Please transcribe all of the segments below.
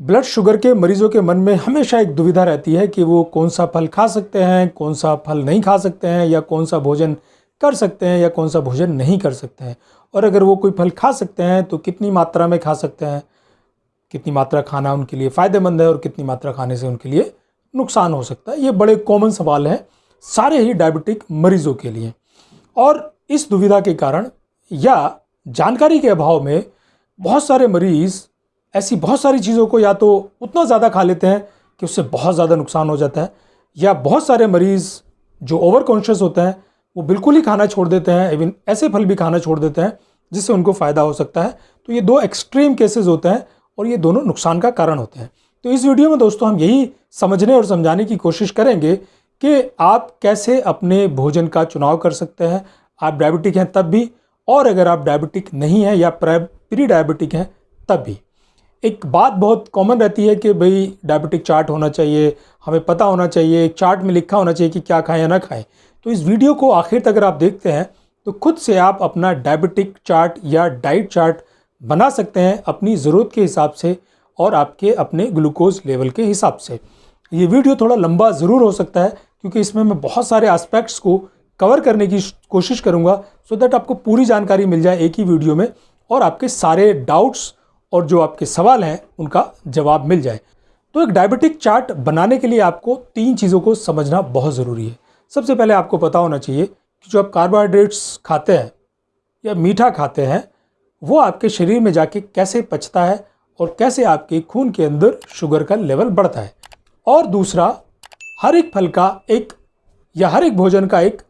Blood sugar के मरीजों के मन में हमेशा एक दुविधा रहती है कि वो कौन सा फल खा सकते हैं, कौन सा फल नहीं खा सकते हैं, या कौन सा भोजन कर सकते हैं, या कौन सा भोजन नहीं कर सकते हैं। और अगर वो कोई फल खा सकते हैं तो कितनी मात्रा में खा सकते हैं? कितनी मात्रा खाना उनके लिए फ़ायदेमंद है और कितनी मात्रा खाने से उनके लिए नुकसान हो सकता है? ये बड़े कॉमन सवाल हैं सारे ही डायबिटिक मरीजों के लिए। और इस दुविधा के कारण या जानकारी के अभाव में बहुत सारे मरीज़ ऐसी बहुत सारी चीज़ों को या तो उतना ज़्यादा खा लेते हैं कि उससे बहुत ज़्यादा नुकसान हो जाता है, या बहुत सारे मरीज़ जो ओवर कॉन्शियस होते हैं, वो बिल्कुल ही खाना छोड़ देते हैं, इवन ऐसे फल भी खाना छोड़ देते हैं, जिससे उनको फ़ायदा हो सकता है। तो ये दो एक्सट्रीम केसेस होते हैं और ये दोनों नुकसान का कारण होते हैं। तो इस वीडियो में दोस्तों हम यही समझने और समझाने की कोशिश करेंगे कि आप कैसे अपने भोजन का चुनाव कर सकते हैं। आप डायबिटिक हैं तब भी, और अगर आप डायबिटिक नहीं हैं या प्री डायबिटिक हैं तब भी। एक बात बहुत कॉमन रहती है कि भाई डायबिटिक चार्ट होना चाहिए, हमें पता होना चाहिए एक चार्ट में लिखा होना चाहिए कि क्या खाएँ या ना खाएँ। तो इस वीडियो को आखिर तक अगर आप देखते हैं तो खुद से आप अपना डायबिटिक चार्ट या डाइट चार्ट बना सकते हैं अपनी ज़रूरत के हिसाब से और आपके अपने ग्लूकोज लेवल के हिसाब से। ये वीडियो थोड़ा लंबा ज़रूर हो सकता है, क्योंकि इसमें मैं बहुत सारे एस्पेक्ट्स को कवर करने की कोशिश करूँगा सो दैट आपको पूरी जानकारी मिल जाए एक ही वीडियो में और आपके सारे डाउट्स और जो आपके सवाल हैं, उनका जवाब मिल जाए। तो एक डायबिटिक चार्ट बनाने के लिए आपको तीन चीज़ों को समझना बहुत ज़रूरी है। सबसे पहले आपको पता होना चाहिए कि जो आप कार्बोहाइड्रेट्स खाते हैं या मीठा खाते हैं, वो आपके शरीर में जाके कैसे पचता है और कैसे आपके खून के अंदर शुगर का लेवल बढ़ता है। और दूसरा, हर एक फल का एक या हर एक भोजन का एक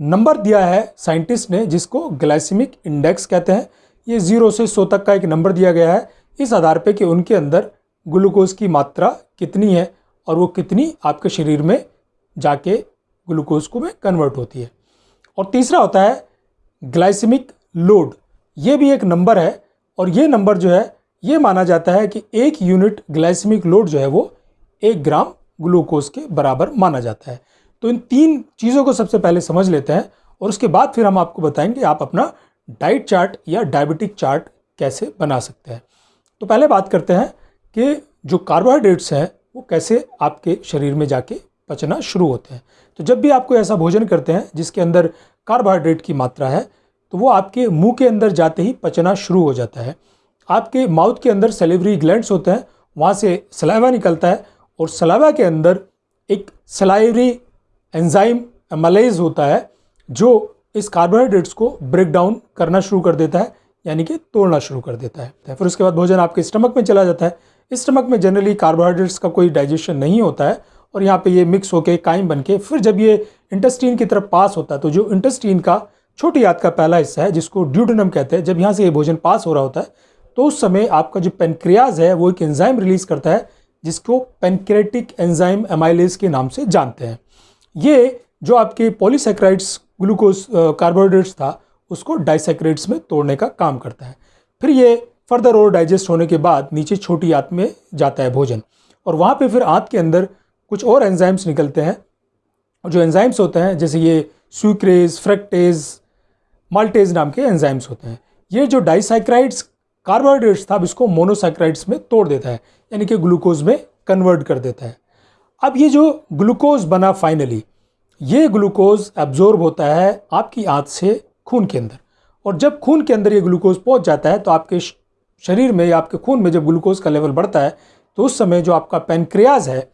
नंबर दिया है साइंटिस्ट ने, जिसको ग्लाइसिमिक इंडेक्स कहते हैं। ये ज़ीरो से सौ तक का एक नंबर दिया गया है। इस आधार पे कि उनके अंदर ग्लूकोज की मात्रा कितनी है और वो कितनी आपके शरीर में जाके ग्लूकोज को में कन्वर्ट होती है। और तीसरा होता है ग्लाइसेमिक लोड। ये भी एक नंबर है और ये नंबर जो है, ये माना जाता है कि एक यूनिट ग्लाइसेमिक लोड जो है वो एक ग्राम ग्लूकोज के बराबर माना जाता है। तो इन तीन चीज़ों को सबसे पहले समझ लेते हैं और उसके बाद फिर हम आपको बताएँगे, आप अपना डाइट चार्ट या डायबिटिक चार्ट कैसे बना सकते हैं? तो पहले बात करते हैं कि जो कार्बोहाइड्रेट्स हैं, वो कैसे आपके शरीर में जाके पचना शुरू होते हैं। तो जब भी आप कोई ऐसा भोजन करते हैं, जिसके अंदर कार्बोहाइड्रेट की मात्रा है तो वो आपके मुँह के अंदर जाते ही पचना शुरू हो जाता है। आपके माउथ के अंदर सेलेवरी ग्लैंड्स होते हैं, वहाँ से सलाइवा निकलता है और सलाइवा के अंदर एक सलाइवरी एंजाइम एमलाइज होता है, जो इस कार्बोहाइड्रेट्स को ब्रेक डाउन करना शुरू कर देता है, यानी कि तोड़ना शुरू कर देता है। फिर उसके बाद भोजन आपके स्टमक में चला जाता है। स्टमक में जनरली कार्बोहाइड्रेट्स का कोई डाइजेशन नहीं होता है और यहाँ पे ये मिक्स होके, कायम बन के फिर जब ये इंटेस्टीन की तरफ़ पास होता है तो जो इंटेस्टीन का छोटी याद का पहला हिस्सा है, जिसको ड्यूडनम कहते हैं, जब यहाँ से ये भोजन पास हो रहा होता है तो उस समय आपका जो पेनक्रियाज है, वो एक एंजाइम रिलीज़ करता है, जिसको पेनक्रेटिक एंजाइम एमाइलेज के नाम से जानते हैं। ये जो आपके पॉलीसेक्राइड्स ग्लूकोज कार्बोहाइड्रेट्स था, उसको डाइसेक्रेट्स में तोड़ने का काम करता है। फिर ये फर्दर और डाइजेस्ट होने के बाद नीचे छोटी आंत में जाता है भोजन। और वहाँ पे फिर आंत के अंदर कुछ और एंजाइम्स निकलते हैं। जो एंजाइम्स होते हैं, जैसे ये स्वीक्रेज फ्रेक्टेज माल्टेज नाम के एंजाइम्स होते हैं। ये जो डाइसाइक्राइड्स कार्बोहाइड्रेट्स था, अब इसको मोनोसाइक्राइड्स में तोड़ देता है, यानी कि ग्लूकोज में कन्वर्ट कर देता है। अब ये जो ग्लूकोज बना फाइनली ये ग्लूकोज एब्जॉर्ब होता है आपकी आँत से खून के अंदर। और जब खून के अंदर ये ग्लूकोज पहुँच जाता है तो आपके शरीर में या आपके खून में जब ग्लूकोज का लेवल बढ़ता है तो उस समय जो आपका पेनक्रियाज है,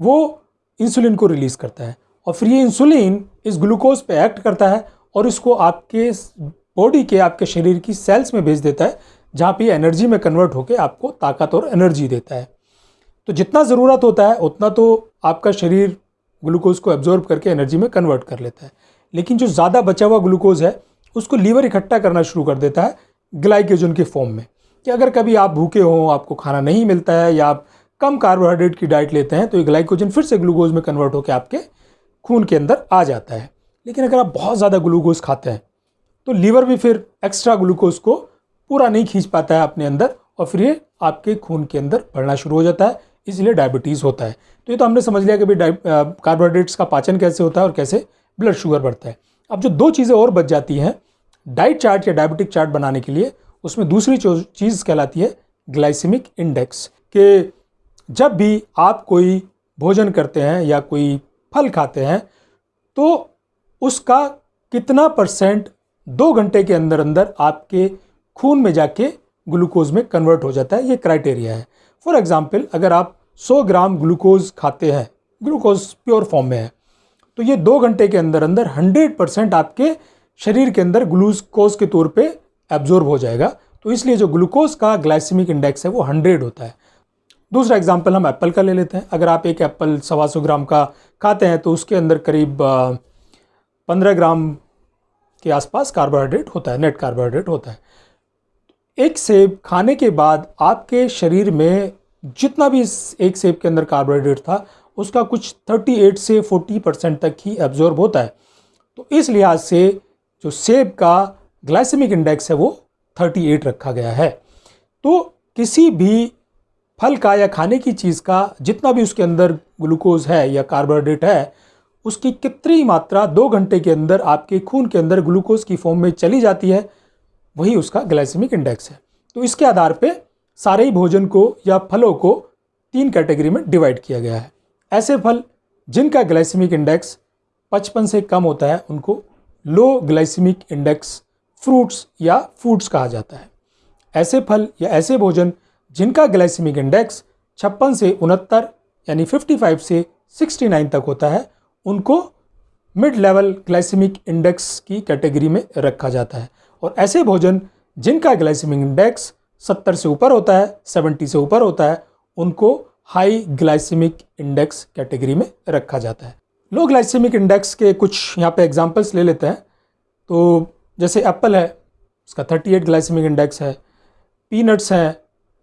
वो इंसुलिन को रिलीज़ करता है। और फिर ये इंसुलिन इस ग्लूकोज पे एक्ट करता है और इसको आपके बॉडी के, आपके शरीर की सेल्स में भेज देता है, जहाँ पे एनर्जी में कन्वर्ट होकर आपको ताकत और एनर्जी देता है। तो जितना ज़रूरत होता है, उतना तो आपका शरीर ग्लूकोज को एब्जॉर्ब करके एनर्जी में कन्वर्ट कर लेता है। लेकिन जो ज़्यादा बचा हुआ ग्लूकोज है, उसको लीवर इकट्ठा करना शुरू कर देता है ग्लाइकोजन के फॉर्म में। कि अगर कभी आप भूखे हों, आपको खाना नहीं मिलता है या आप कम कार्बोहाइड्रेट की डाइट लेते हैं तो ये ग्लाइकोजन फिर से ग्लूकोज में कन्वर्ट होकर आपके खून के अंदर आ जाता है। लेकिन अगर आप बहुत ज़्यादा ग्लूकोज खाते हैं तो लीवर भी फिर एक्स्ट्रा ग्लूकोज को पूरा नहीं खींच पाता है अपने अंदर, और फिर ये आपके खून के अंदर बढ़ना शुरू हो जाता है। इसलिए डायबिटीज़ होता है। तो ये तो हमने समझ लिया कि भाई कार्बोहाइड्रेट्स का पाचन कैसे होता है और कैसे ब्लड शुगर बढ़ता है। अब जो दो चीज़ें और बच जाती हैं डाइट चार्ट या डायबिटिक चार्ट बनाने के लिए, उसमें दूसरी चीज़ कहलाती है ग्लाइसिमिक इंडेक्स कि जब भी आप कोई भोजन करते हैं या कोई फल खाते हैं तो उसका कितना परसेंट दो घंटे के अंदर अंदर आपके खून में जाके ग्लूकोज में कन्वर्ट हो जाता है, ये क्राइटेरिया है। फॉर एग्ज़ाम्पल अगर आप 100 ग्राम ग्लूकोज खाते हैं। ग्लूकोज प्योर फॉर्म में है। तो ये दो घंटे के अंदर अंदर 100 परसेंट आपके शरीर के अंदर ग्लूकोज के तौर पे एब्जॉर्ब हो जाएगा। तो इसलिए जो ग्लूकोज का ग्लाइसेमिक इंडेक्स है वो 100 होता है। दूसरा एग्ज़ाम्पल हम एप्पल का ले लेते हैं। अगर आप एक एप्पल सवा सौ ग्राम का खाते हैं तो उसके अंदर करीब पंद्रह ग्राम के आसपास कार्बोहाइड्रेट होता है नेट कार्बोहाइड्रेट होता है। एक सेब खाने के बाद आपके शरीर में जितना भी इस एक सेब के अंदर कार्बोहाइड्रेट था, उसका कुछ 38 से 40 परसेंट तक ही एब्जॉर्ब होता है। तो इस लिहाज से जो सेब का ग्लाइसेमिक इंडेक्स है वो 38 रखा गया है। तो किसी भी फल का या खाने की चीज़ का जितना भी उसके अंदर ग्लूकोज है या कार्बोहाइड्रेट है, उसकी कितनी मात्रा दो घंटे के अंदर आपके खून के अंदर ग्लूकोज की फॉर्म में चली जाती है, वही उसका ग्लाइसेमिक इंडेक्स है। तो इसके आधार पे सारे ही भोजन को या फलों को तीन कैटेगरी में डिवाइड किया गया है। ऐसे फल जिनका ग्लाइसेमिक इंडेक्स पचपन से कम होता है, उनको लो ग्लाइसेमिक इंडेक्स फ्रूट्स या फूड्स कहा जाता है। ऐसे फल या ऐसे भोजन जिनका ग्लाइसेमिक इंडेक्स छप्पन से उनहत्तर, यानी 55 से 69 तक होता है, उनको मिड लेवल ग्लाइसेमिक इंडेक्स की कैटेगरी में रखा जाता है। और ऐसे भोजन जिनका ग्लाइसेमिक इंडेक्स 70 से ऊपर होता है 70 से ऊपर होता है, उनको हाई ग्लाइसेमिक इंडेक्स कैटेगरी में रखा जाता है। लो ग्लाइसेमिक इंडेक्स के कुछ यहाँ पे एग्जांपल्स ले लेते हैं। तो जैसे एप्पल है, उसका 38 ग्लाइसेमिक इंडेक्स है, पीनट्स हैं,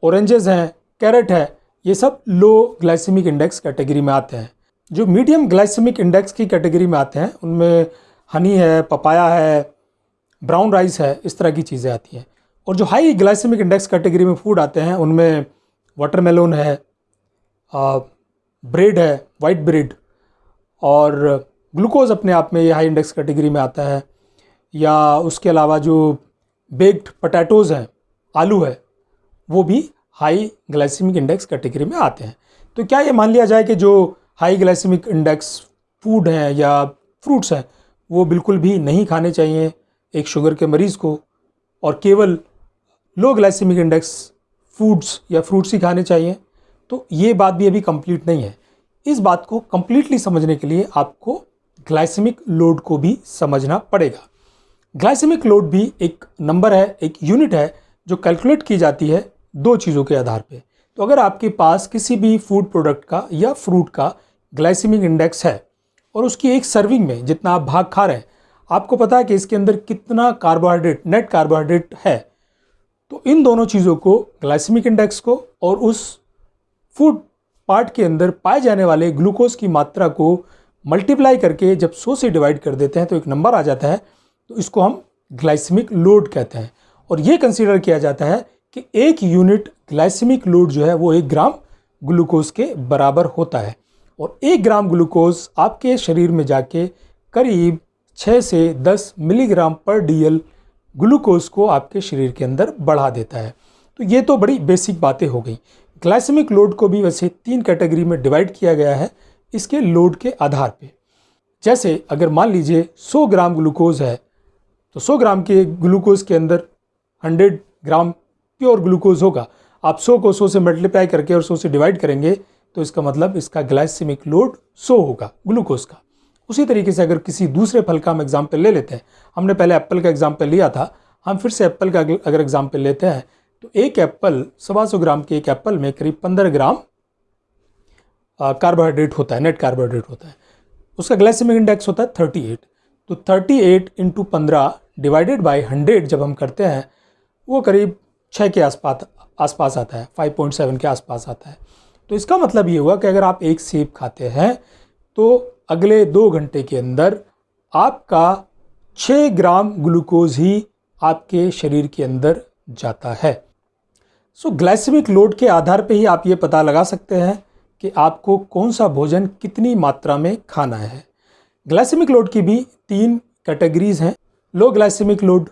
ऑरेंजेस हैं, कैरेट है, ये सब लो ग्लाइसेमिक इंडेक्स कैटेगरी में आते हैं। जो मीडियम ग्लाइसेमिक इंडेक्स की कैटेगरी में आते हैं, उनमें हनी है, पपाया है, ब्राउन राइस है, इस तरह की चीज़ें आती हैं। और जो हाई ग्लाइसेमिक इंडेक्स कैटेगरी में फ़ूड आते हैं, उनमें वाटरमेलोन है ब्रेड है वाइट ब्रेड और ग्लूकोज अपने आप में ये हाई इंडेक्स कैटेगरी में आता है, या उसके अलावा जो बेक्ड पटैटोज़ हैं, आलू है, वो भी हाई ग्लाइसेमिक इंडेक्स कैटेगरी में आते हैं। तो क्या ये मान लिया जाए कि जो हाई ग्लाइसेमिक इंडेक्स फ़ूड हैं या फ्रूट्स हैं, वो बिल्कुल भी नहीं खाने चाहिए एक शुगर के मरीज़ को, और केवल लो ग्लाइसेमिक इंडेक्स फूड्स या फ्रूट्स ही खाने चाहिए। तो ये बात भी अभी कंप्लीट नहीं है। इस बात को कम्प्लीटली समझने के लिए आपको ग्लाइसेमिक लोड को भी समझना पड़ेगा। ग्लाइसेमिक लोड भी एक नंबर है, एक यूनिट है, जो कैलकुलेट की जाती है दो चीज़ों के आधार पे। तो अगर आपके पास किसी भी फ़ूड प्रोडक्ट का या फ्रूट का ग्लाइसेमिक इंडेक्स है, और उसकी एक सर्विंग में जितना आप भाग खा रहे हैं, आपको पता है कि इसके अंदर कितना कार्बोहाइड्रेट, नेट कार्बोहाइड्रेट है। तो इन दोनों चीज़ों को ग्लाइसमिक इंडेक्स को और उस फ़ूड पार्ट के अंदर पाए जाने वाले ग्लूकोज की मात्रा को मल्टीप्लाई करके जब सौ से डिवाइड कर देते हैं तो एक नंबर आ जाता है तो इसको हम ग्लाइसमिक लोड कहते हैं। और ये कंसिडर किया जाता है कि एक यूनिट ग्लाइसमिक लोड जो है, वो एक ग्राम ग्लूकोज के बराबर होता है। और एक ग्राम ग्लूकोज आपके शरीर में जाके करीब 6 से 10 मिलीग्राम पर डीएल ग्लूकोज को आपके शरीर के अंदर बढ़ा देता है। तो ये तो बड़ी बेसिक बातें हो गई। ग्लाइसेमिक लोड को भी वैसे तीन कैटेगरी में डिवाइड किया गया है, इसके लोड के आधार पे। जैसे अगर मान लीजिए 100 ग्राम ग्लूकोज है तो 100 ग्राम के ग्लूकोज के अंदर 100 ग्राम प्योर ग्लूकोज होगा। आप 100 को 100 से मल्टीप्लाई करके और 100 से डिवाइड करेंगे तो इसका मतलब इसका ग्लाइसेमिक लोड 100 होगा, ग्लूकोज का। उसी तरीके से अगर किसी दूसरे फल का हम एग्ज़ाम्पल ले लेते हैं। हमने पहले एप्पल का एग्ज़ाम्पल लिया था, हम फिर से एप्पल का अगर एग्ज़ाम्पल लेते हैं तो एक एप्पल सवा सौ ग्राम के एक एप्पल में करीब पंद्रह ग्राम कार्बोहाइड्रेट होता है नेट कार्बोहाइड्रेट होता है। उसका ग्लाइसेमिक इंडेक्स होता है थर्टी एट तो थर्टी एट इंटू पंद्रह डिवाइडेड बाई हंड्रेड जब हम करते हैं, वो करीब छः के आसपास आसपास आता है फाइव पॉइंट सेवन के आसपास आता है। तो इसका मतलब ये हुआ कि अगर आप एक सेब खाते हैं तो अगले दो घंटे के अंदर आपका छः ग्राम ग्लूकोज ही आपके शरीर के अंदर जाता है। सो ग्लाइसेमिक लोड के आधार पे ही आप ये पता लगा सकते हैं कि आपको कौन सा भोजन कितनी मात्रा में खाना है। ग्लाइसेमिक लोड की भी तीन कैटेगरीज हैं। Low glycemic load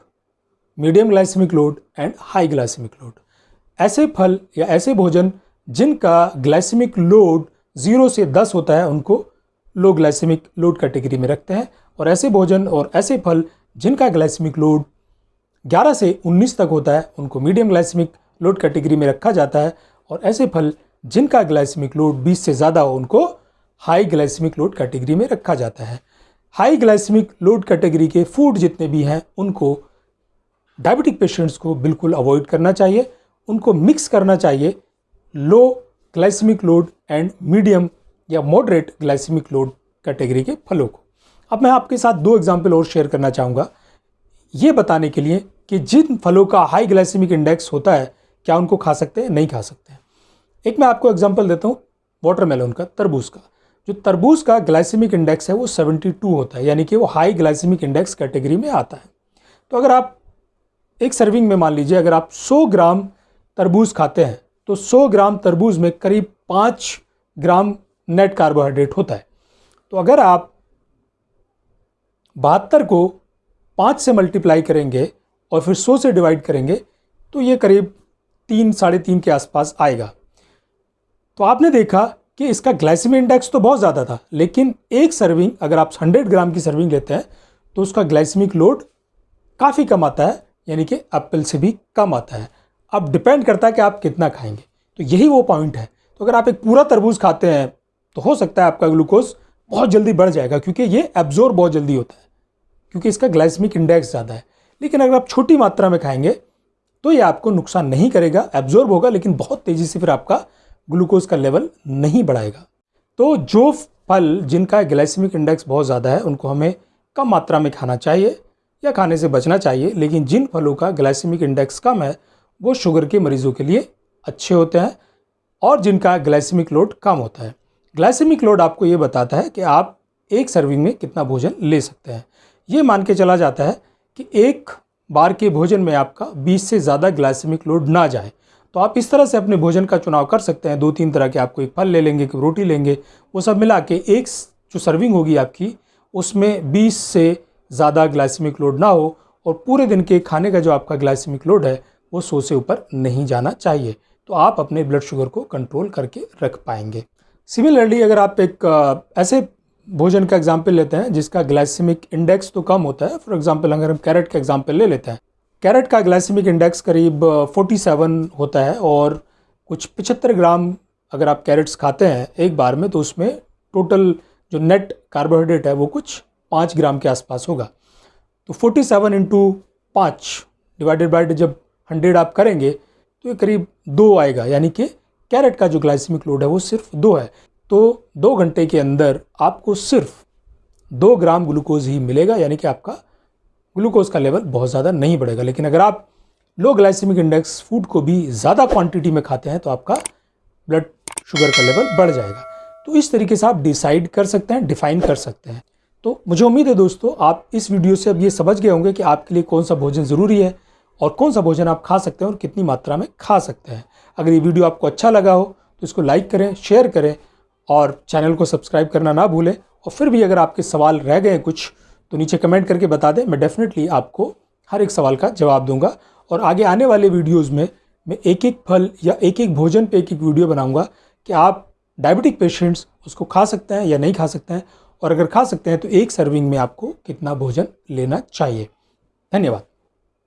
medium glycemic load and high glycemic load ऐसे फल या ऐसे भोजन जिनका ग्लाइसेमिक लोड ज़ीरो से दस होता है, उनको लो ग्लाइसेमिक लोड कैटेगरी में रखते हैं और ऐसे भोजन और ऐसे फल जिनका ग्लाइसेमिक लोड 11 से 19 तक होता है, उनको मीडियम ग्लाइसेमिक लोड कैटेगरी में रखा जाता है और ऐसे फल जिनका ग्लाइसेमिक लोड 20 से ज़्यादा हो, उनको हाई ग्लाइसेमिक लोड कैटेगरी में रखा जाता है। हाई ग्लाइसेमिक लोड कैटेगरी के फ़ूड जितने भी हैं, उनको डायबिटिक पेशेंट्स को बिल्कुल अवॉइड करना चाहिए, उनको मिक्स करना चाहिए low glycemic load and medium या मॉडरेट ग्लाइसेमिक लोड कैटेगरी के फलों को। अब मैं आपके साथ दो एग्ज़ाम्पल और शेयर करना चाहूँगा। ये बताने के लिए कि जिन फलों का हाई ग्लाइसेमिक इंडेक्स होता है, क्या उनको खा सकते हैं? नहीं खा सकते हैं। एक मैं आपको एग्ज़ाम्पल देता हूँ वाटरमेलन का, तरबूज का। जो तरबूज का ग्लाइसेमिक इंडेक्स है, वो 72 होता है, यानी कि वो हाई ग्लाइसेमिक इंडेक्स कैटेगरी में आता है। तो अगर आप एक सर्विंग में मान लीजिए, अगर आप 100 ग्राम तरबूज खाते हैं तो 100 ग्राम तरबूज में करीब पाँच ग्राम नेट कार्बोहाइड्रेट होता है। तो अगर आप बहत्तर को पाँच से मल्टीप्लाई करेंगे और फिर सौ से डिवाइड करेंगे तो ये करीब तीन, साढ़े तीन के आसपास आएगा। तो आपने देखा कि इसका ग्लाइसेमिक इंडेक्स तो बहुत ज़्यादा था, लेकिन एक सर्विंग, अगर आप 100 ग्राम की सर्विंग लेते हैं तो उसका ग्लाइसेमिक लोड काफ़ी कम आता है, यानी कि एप्पल से भी कम आता है। अब डिपेंड करता है कि आप कितना खाएँगे। तो यही वो पॉइंट है। तो अगर आप एक पूरा तरबूज खाते हैं तो हो सकता है आपका ग्लूकोज बहुत जल्दी बढ़ जाएगा, क्योंकि ये एब्जॉर्ब बहुत जल्दी होता है, क्योंकि इसका ग्लाइसमिक इंडेक्स ज़्यादा है। लेकिन अगर आप छोटी मात्रा में खाएँगे तो ये आपको नुकसान नहीं करेगा एब्जॉर्ब होगा, लेकिन बहुत तेज़ी से फिर आपका ग्लूकोज का लेवल नहीं बढ़ाएगा। तो जो फल जिनका ग्लाइसमिक इंडेक्स बहुत ज़्यादा है, उनको हमें कम मात्रा में खाना चाहिए या खाने से बचना चाहिए, लेकिन जिन फलों का ग्लाइसमिक इंडेक्स कम है, वो शुगर के मरीज़ों के लिए अच्छे होते हैं और जिनका ग्लाइसमिक लोड कम होता है। ग्लाइसेमिक लोड आपको ये बताता है कि आप एक सर्विंग में कितना भोजन ले सकते हैं। ये मान के चला जाता है कि एक बार के भोजन में आपका 20 से ज़्यादा ग्लाइसेमिक लोड ना जाए। तो आप इस तरह से अपने भोजन का चुनाव कर सकते हैं। दो तीन तरह के आपको एक फल ले लेंगे, एक रोटी लेंगे, वो सब मिला के एक जो सर्विंग होगी आपकी, उसमें 20 से ज़्यादा ग्लाइसेमिक लोड ना हो और पूरे दिन के खाने का जो आपका ग्लाइसेमिक लोड है, वो सौ से ऊपर नहीं जाना चाहिए। तो आप अपने ब्लड शुगर को कंट्रोल करके रख पाएँगे। सिमिलरली अगर आप एक ऐसे भोजन का एग्ज़ाम्पल लेते हैं जिसका ग्लाइसेमिक इंडेक्स तो कम होता है। फॉर एग्ज़ाम्पल अगर हम कैरेट का एग्ज़ाम्पल ले लेते हैं। कैरेट का ग्लाइसेमिक इंडेक्स करीब 47 होता है और कुछ 75 ग्राम अगर आप कैरेट्स खाते हैं एक बार में तो उसमें टोटल जो नेट कार्बोहाइड्रेट है वो कुछ पाँच ग्राम के आसपास होगा। तो 47 सेवन इंटू पाँच डिवाइडेड बाई जब हंड्रेड आप करेंगे तो ये करीब दो आएगा। यानी कि कैरेट का जो ग्लाइसेमिक लोड है वो सिर्फ़ दो है। तो दो घंटे के अंदर आपको सिर्फ़ दो ग्राम ग्लूकोज ही मिलेगा, यानी कि आपका ग्लूकोज का लेवल बहुत ज़्यादा नहीं बढ़ेगा। लेकिन अगर आप लो ग्लाइसेमिक इंडेक्स फ़ूड को भी ज़्यादा क्वांटिटी में खाते हैं तो आपका ब्लड शुगर का लेवल बढ़ जाएगा। तो इस तरीके से आप डिसाइड कर सकते हैं, डिफाइन कर सकते हैं। तो मुझे उम्मीद है दोस्तों, आप इस वीडियो से अब ये समझ गए होंगे कि आपके लिए कौन सा भोजन ज़रूरी है और कौन सा भोजन आप खा सकते हैं और कितनी मात्रा में खा सकते हैं। अगर ये वीडियो आपको अच्छा लगा हो तो इसको लाइक करें शेयर करें और चैनल को सब्सक्राइब करना ना भूलें। और फिर भी अगर आपके सवाल रह गए कुछ तो नीचे कमेंट करके बता दें, मैं डेफिनेटली आपको हर एक सवाल का जवाब दूँगा। और आगे आने वाले वीडियोज़ में मैं एक एक फल या एक एक भोजन पे एक एक वीडियो बनाऊँगा कि आप डायबिटिक पेशेंट्स उसको खा सकते हैं या नहीं खा सकते हैं। और अगर खा सकते हैं तो एक सर्विंग में आपको कितना भोजन लेना चाहिए। धन्यवाद।